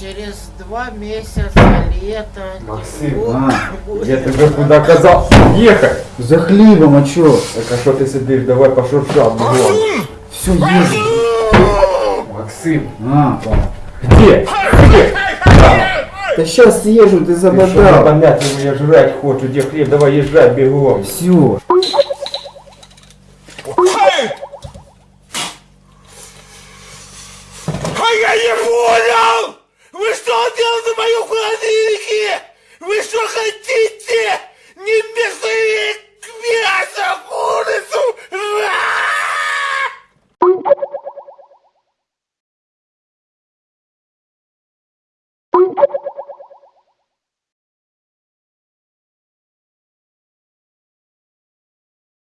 через два месяца лето. Максим, тепло а, будет. Я тебе куди казав їхати. За хлібом, а чо? Так а що ти сидиш? Давай пошуршав. бігом. Все, їжу. Максим, А, понял. где? Где? Та щас їжу, ти Ты что, забодав. непонятно, я жрать хочу, где хлеб, давай езжай бегом. Все. А я не понял! Вы что делаете в